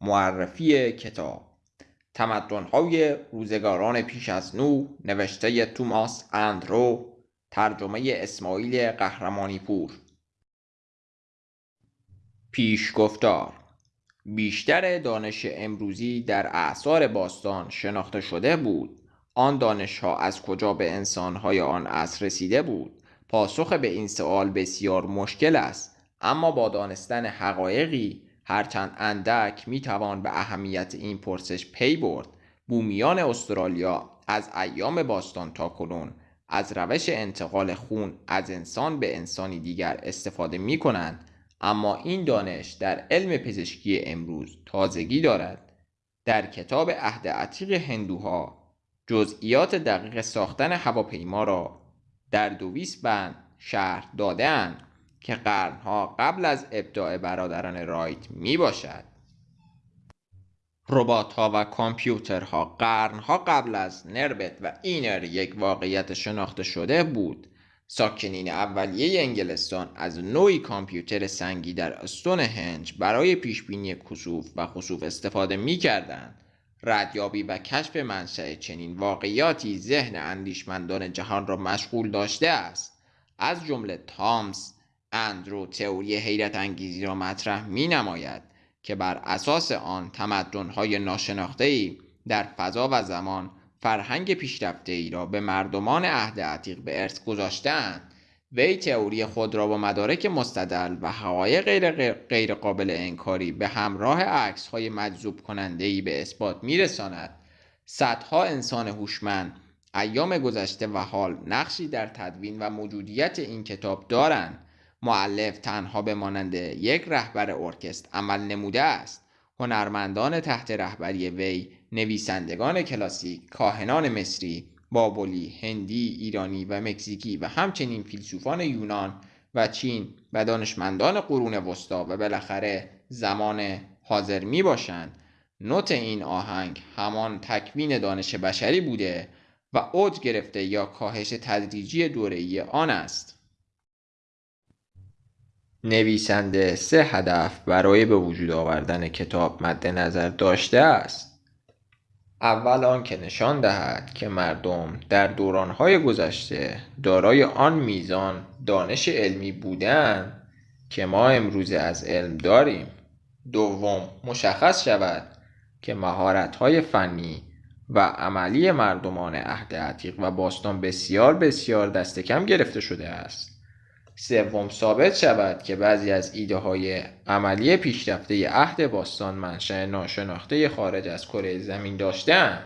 معرفی کتاب. تمدن‌های روزگاران پیش از نو نوشته توماس اندرو ترجمه اسماعیل قهرمانی پور پیشگفتار بیشتر دانش امروزی در اعصار باستان شناخته شده بود. آن دانش ها از کجا به انسان های آن عصر رسیده بود؟ پاسخ به این سوال بسیار مشکل است اما با دانستن حقایقی هرچند اندک می‌توان به اهمیت این پرسش پی برد. بومیان استرالیا از ایام باستان تا کنون از روش انتقال خون از انسان به انسانی دیگر استفاده می کنند اما این دانش در علم پزشکی امروز تازگی دارد. در کتاب عهد عتیق هندوها جزئیات دقیق ساختن هواپیما را در دویس بند شهر دادهاند. که قرنها قبل از ابداع برادران رایت می باشد. ربات ها و کامپیوترها قرنها قبل از نربت و اینر یک واقعیت شناخته شده بود ساکنین اولیه انگلستان از نوعی کامپیوتر سنگی در استون هنج برای پیشبینی کسوف و خسوف استفاده می کردند. ردیابی و کشف منشأ چنین واقعیاتی ذهن اندیشمندان جهان را مشغول داشته است از جمله تامس اندرو تئوری حیرت انگیزی را مطرح می نماید که بر اساس آن تمدن‌های ناشناخته‌ای در فضا و زمان فرهنگ پیشرفته ای را به مردمان عهد عتیق به ارث گذاشتهاند. وی تئوری خود را با مدارک مستدل و حقایق غیر, غیر قابل انکاری به همراه عکس های مجذوب کننده ای به اثبات میرساند. صدها انسان هوشمند ایام گذشته و حال نقشی در تدوین و موجودیت این کتاب دارند. معلف تنها به مانند یک رهبر ارکست عمل نموده است. هنرمندان تحت رهبری وی نویسندگان کلاسیک کاهنان مصری بابلی هندی ایرانی و مکزیکی و همچنین فیلسوفان یونان و چین و دانشمندان قرون وسطا و بالاخره زمان حاضر می باشند. نوت این آهنگ همان تکوین دانش بشری بوده و اوج گرفته یا کاهش تدریجی دوره‌ای آن است. نویسنده سه هدف برای به وجود آوردن کتاب مد نظر داشته است. اول آنکه نشان دهد که مردم در دورانهای گذشته دارای آن میزان دانش علمی بودند که ما امروزه از علم داریم. دوم مشخص شود که مهارت‌های فنی و عملی مردمان عهد عتیق و باستان بسیار بسیار دست کم گرفته شده است. سوم ثابت شود که بعضی از ایده های عملی پیشرفته عهد باستان منشأ ناشناخته خارج از کره زمین داشتند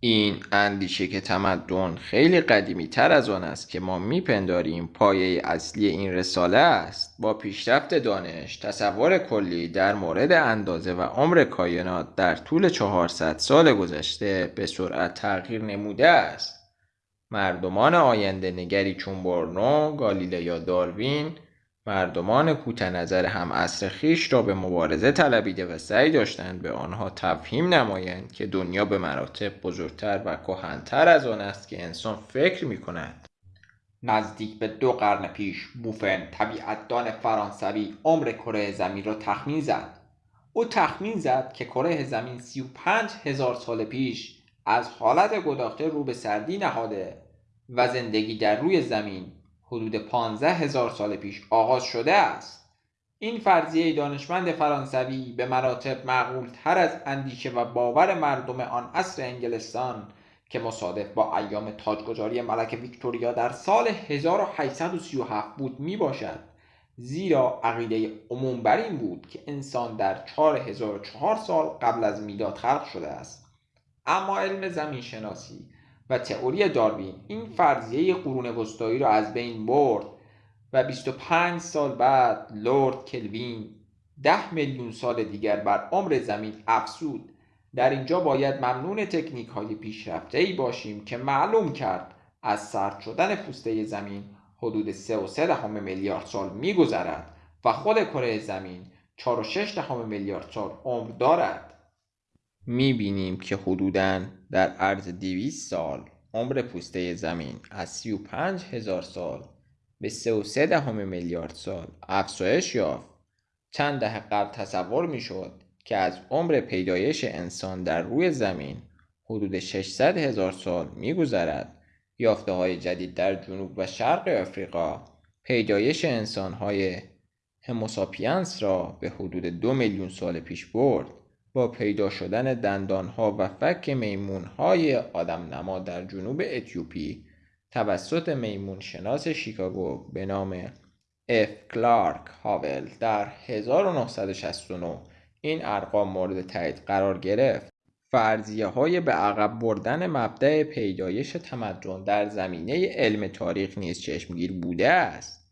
این اندیشه که تمدن خیلی قدیمی تر از آن است که ما میپنداریم پایه اصلی این رساله است. با پیشرفت دانش تصور کلی در مورد اندازه و عمر کائنات در طول 400 سال گذشته به سرعت تغییر نموده است. مردمان آینده نگری چون برنو، گالیله داروین مردمان نظر هم عصر خیش را به مبارزه طلبیده و سعی داشتند به آنها تفهیم نمایند که دنیا به مراتب بزرگتر و کهنتر از آن است که انسان فکر می کند. نزدیک به دو قرن پیش بوفن طبیعتدان فرانسوی عمر کره زمین را تخمین زد او تخمین زد که کره زمین 35 هزار سال پیش از حالت گداخته رو به سردی نهاده و زندگی در روی زمین حدود 15 هزار سال پیش آغاز شده است. این فرضیه دانشمند فرانسوی به مراتب معقول تر از اندیشه و باور مردم آن عصر انگلستان که مصادف با ایام تاجگذاری ملک ویکتوریا در سال 1837 بود می باشد زیرا عقیده عموم بر این بود که انسان در 4004 سال قبل از میلاد خلق شده است. اما علم زمین شناسی و تئوری داروین این فرضیه قرون وسطایی را از بین برد و 25 سال بعد لورد کلوین ده میلیون سال دیگر بر عمر زمین افزود. در اینجا باید ممنون تکنیک های پیشرفته ای باشیم که معلوم کرد از سرد شدن پوسته زمین حدود 3 و 3 دهم میلیارد سال میگذرد و خود کره زمین 4 و 6 دهم میلیارد سال عمر دارد. می‌بینیم که حدوداً در عرض 200 سال عمر پوسته زمین از 35 هزار سال به 3 و دهم میلیارد سال افزایش یافت. چند دهه قبل تصور می‌شد که از عمر پیدایش انسان در روی زمین حدود 600 هزار سال میگذرد. یافته های جدید در جنوب و شرق آفریقا پیدایش انسان های هموساپینس را به حدود دو میلیون سال پیش برد. با پیدا شدن دندان ها و فک میمون های آدم نما در جنوب اتیوپی توسط میمون شناس شیکاگو به نام اف کلارک هاول در 1969 این ارقام مورد تایید قرار گرفت. فرضیه های به عقب بردن مبدأ پیدایش تمدن در زمینه علم تاریخ نیز چشمگیر بوده است.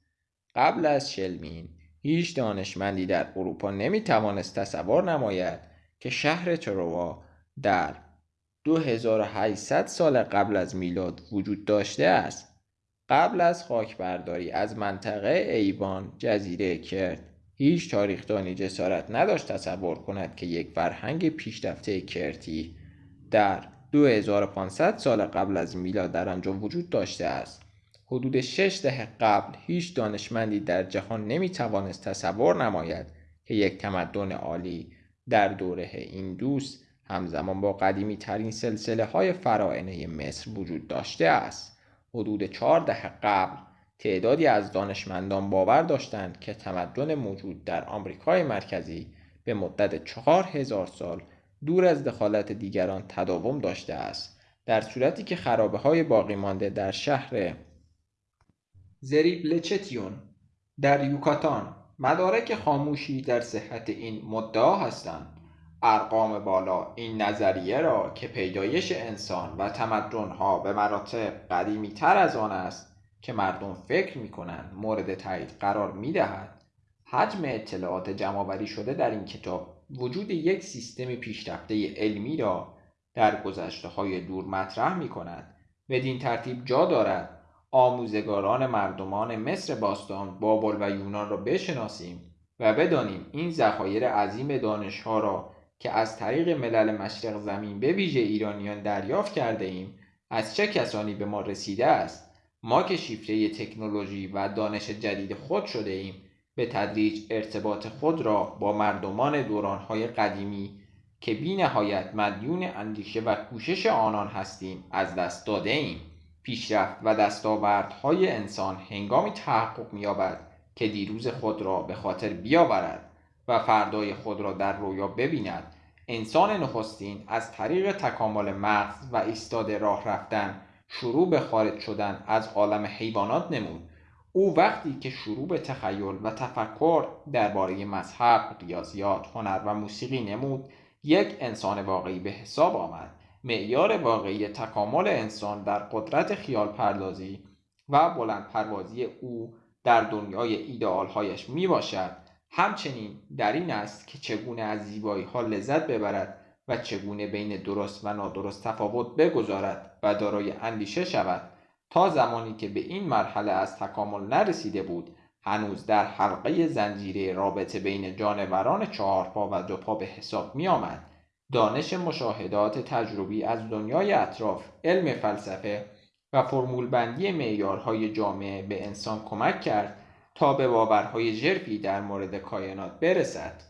قبل از شلمین هیچ دانشمندی در اروپا نمی توانست تصور نماید که شهر تروا در 2800 سال قبل از میلاد وجود داشته است. قبل از خاکبرداری از منطقه ایوان جزیره کرد. هیچ تاریخدانی جسارت نداشت تصور کند که یک فرهنگ پیشرفته کرتی در 2500 سال قبل از میلاد در آنجا وجود داشته است. حدود شش دهه قبل هیچ دانشمندی در جهان نمی توانست تصور نماید که یک تمدن عالی در دوره این دوست همزمان با قدیمی ترین سلسله های فرائنه مصر وجود داشته است. حدود چهار دهه قبل تعدادی از دانشمندان باور داشتند که تمدن موجود در آمریکای مرکزی به مدت چهار هزار سال دور از دخالت دیگران تداوم داشته است. در صورتی که خرابه های باقی مانده در شهر زریبلچتیون در یوکاتان مدارک خاموشی در صحت این مدعا هستند. ارقام بالا این نظریه را که پیدایش انسان و تمدنها به مراتب قدیمی تر از آن است که مردم فکر می کنند مورد تایید قرار می دهد حجم اطلاعات جمعآوری شده در این کتاب وجود یک سیستم پیشرفته علمی را در گذشته های دور مطرح می کند بدین ترتیب جا دارد آموزگاران مردمان مصر باستان بابل و یونان را بشناسیم و بدانیم این ذخایر عظیم دانشها را که از طریق ملل مشرق زمین به ویژه ایرانیان دریافت کرده ایم از چه کسانی به ما رسیده است؟ ما که شیفته تکنولوژی و دانش جدید خود شده ایم به تدریج ارتباط خود را با مردمان دورانهای قدیمی که بی نهایت مدیون اندیشه و کوشش آنان هستیم از دست داده ایم. پیشرفت و دستاوردهای انسان هنگامی تحقق می‌یابد که دیروز خود را به خاطر بیاورد و فردای خود را در رویا ببیند انسان نخستین از طریق تکامل مغز و ایستاده راه رفتن شروع به خارج شدن از عالم حیوانات نمود. او وقتی که شروع به تخیل و تفکر درباره مذهب ریاضیات هنر و موسیقی نمود یک انسان واقعی به حساب آمد. معیار واقعی تکامل انسان در قدرت خیال پردازی و بلند پروازی او در دنیای ایدئالهایش می باشد همچنین در این است که چگونه از زیبایی ها لذت ببرد و چگونه بین درست و نادرست تفاوت بگذارد و دارای اندیشه شود تا زمانی که به این مرحله از تکامل نرسیده بود هنوز در حلقه زنجیره رابطه بین جانوران چهارپا و دوپا به حساب می آمد. دانش مشاهدات تجربی از دنیای اطراف علم فلسفه و فرمول بندی معیارهای جامعه به انسان کمک کرد تا به باورهای ژرفی در مورد کائنات برسد.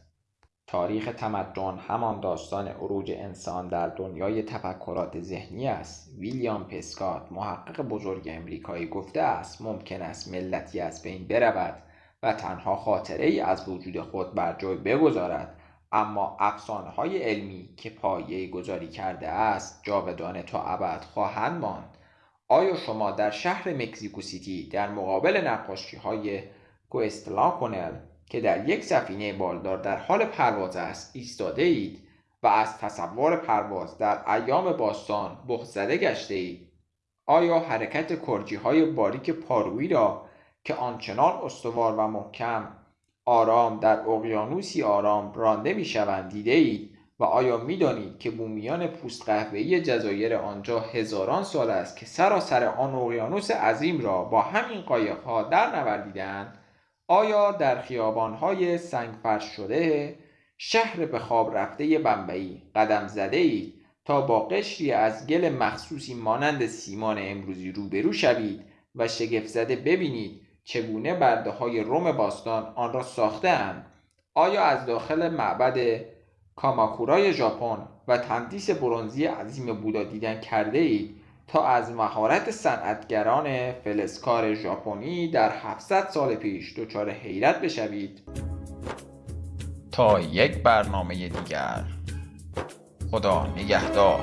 تاریخ تمدن همان داستان عروج انسان در دنیای تفکرات ذهنی است. ویلیام پسکات محقق بزرگ امریکایی گفته است ممکن است ملتی از بین برود و تنها خاطره ای از وجود خود بر جای بگذارد. اما افسانه های علمی که پایه گذاری کرده است جاودانه تا ابد خواهند ماند. آیا شما در شهر مکزیکو سیتی در مقابل نقاشی های کنل که در یک سفینه بالدار در حال پرواز است ایستاده اید و از تصور پرواز در ایام باستان بخزده گشته اید آیا حرکت کرجی های باریک پارویی را که آنچنان استوار و محکم آرام در اقیانوسی آرام رانده می شوند دیده اید و آیا می دانید که بومیان پوست قهوه‌ای جزایر آنجا هزاران سال است که سراسر آن اقیانوس عظیم را با همین قایقها در نوردیدند آیا در خیابانهای سنگ فرش شده شهر به خواب رفته بمبئی قدم زده ای تا با قشری از گل مخصوصی مانند سیمان امروزی روبرو شوید و شگفت زده ببینید چگونه برده های روم باستان آن را ساختهاند؟ آیا از داخل معبد کاماکورای ژاپن و تندیس برونزی عظیم بودا دیدن کرده اید تا از مهارت صنعتگران فلزکار ژاپنی در 700 سال پیش دچار حیرت بشوید؟ تا یک برنامه دیگر خدا نگهدار.